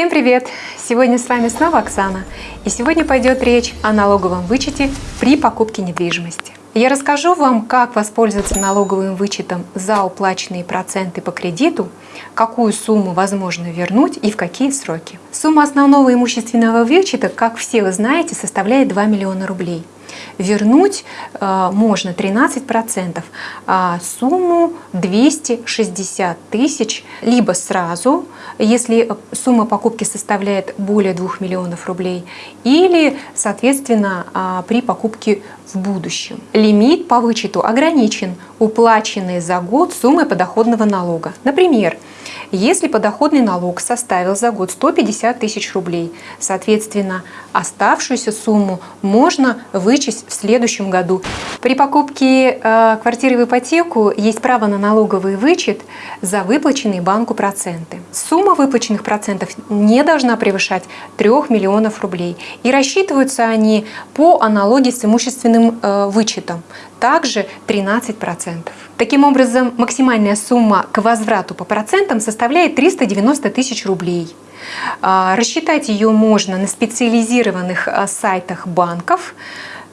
Всем привет! Сегодня с вами снова Оксана. И сегодня пойдет речь о налоговом вычете при покупке недвижимости. Я расскажу вам, как воспользоваться налоговым вычетом за уплаченные проценты по кредиту, какую сумму возможно вернуть и в какие сроки. Сумма основного имущественного вычета, как все вы знаете, составляет 2 миллиона рублей – вернуть э, можно 13%, а сумму 260 тысяч либо сразу, если сумма покупки составляет более 2 миллионов рублей, или, соответственно, э, при покупке в будущем. Лимит по вычету ограничен уплаченной за год суммой подоходного налога. Например, если подоходный налог составил за год 150 тысяч рублей, соответственно, оставшуюся сумму можно вычесть в следующем году. При покупке э, квартиры в ипотеку есть право на налоговый вычет за выплаченные банку проценты. Сумма выплаченных процентов не должна превышать 3 миллионов рублей. И рассчитываются они по аналогии с имущественным э, вычетом, также 13%. Таким образом, максимальная сумма к возврату по процентам составляет 390 тысяч рублей. А, рассчитать ее можно на специализированных а, сайтах банков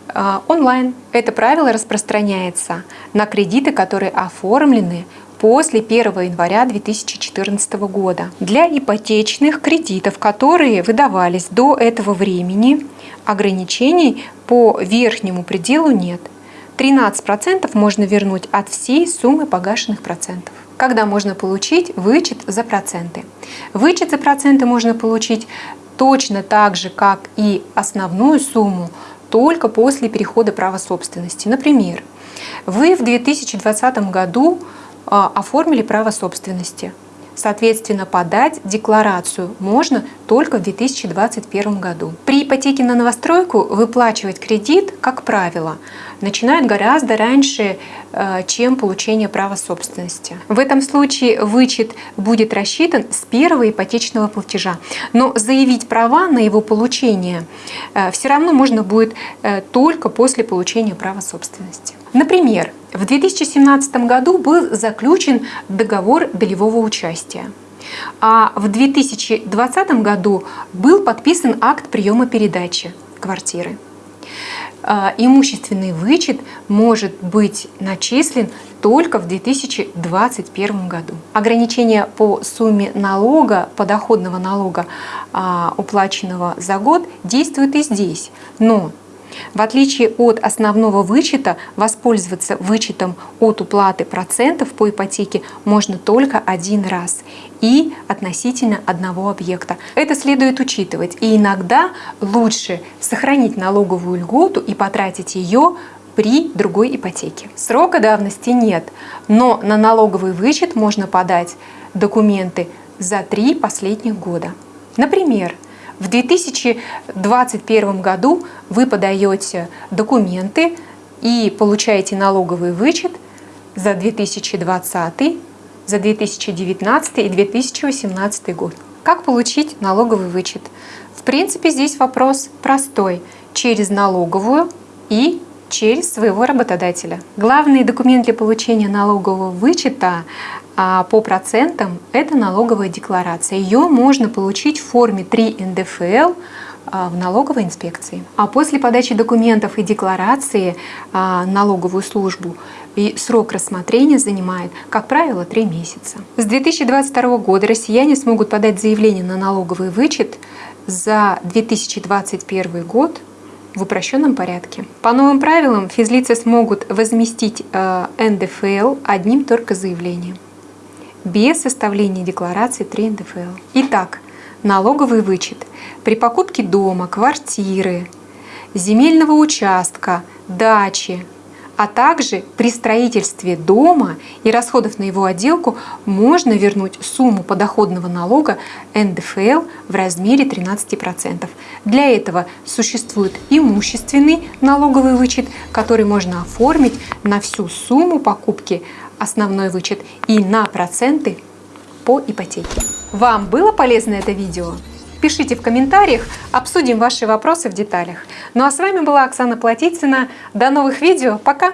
а, онлайн. Это правило распространяется на кредиты, которые оформлены после 1 января 2014 года. Для ипотечных кредитов, которые выдавались до этого времени, ограничений по верхнему пределу нет – 13% можно вернуть от всей суммы погашенных процентов. Когда можно получить вычет за проценты? Вычет за проценты можно получить точно так же, как и основную сумму, только после перехода права собственности. Например, вы в 2020 году а, оформили право собственности. Соответственно, подать декларацию можно только в 2021 году. При ипотеке на новостройку выплачивать кредит, как правило, начинают гораздо раньше, э, чем получение права собственности. В этом случае вычет будет рассчитан с первого ипотечного платежа. Но заявить права на его получение э, все равно можно будет э, только после получения права собственности. Например, в 2017 году был заключен договор долевого участия. А в 2020 году был подписан акт приема передачи квартиры. А, имущественный вычет может быть начислен только в 2021 году. Ограничение по сумме налога, подоходного налога, а, уплаченного за год, действует и здесь. Но в отличие от основного вычета, воспользоваться вычетом от уплаты процентов по ипотеке можно только один раз и относительно одного объекта. Это следует учитывать. И иногда лучше сохранить налоговую льготу и потратить ее при другой ипотеке. Срока давности нет, но на налоговый вычет можно подать документы за три последних года. Например, в 2021 году вы подаете документы и получаете налоговый вычет за 2020, за 2019 и 2018 год. Как получить налоговый вычет? В принципе, здесь вопрос простой. Через налоговую и через своего работодателя. Главный документ для получения налогового вычета по процентам – это налоговая декларация. Ее можно получить в форме 3 НДФЛ а, в налоговой инспекции. А после подачи документов и декларации а, налоговую службу и срок рассмотрения занимает, как правило, 3 месяца. С 2022 года россияне смогут подать заявление на налоговый вычет за 2021 год в упрощенном порядке. По новым правилам физлицы смогут возместить НДФЛ одним только заявлением без составления декларации 3 НДФЛ. Итак, налоговый вычет при покупке дома, квартиры, земельного участка, дачи, а также при строительстве дома и расходов на его отделку можно вернуть сумму подоходного налога НДФЛ в размере 13%. Для этого существует имущественный налоговый вычет, который можно оформить на всю сумму покупки основной вычет и на проценты по ипотеке. Вам было полезно это видео? Пишите в комментариях, обсудим ваши вопросы в деталях. Ну а с вами была Оксана Платицына. До новых видео. Пока!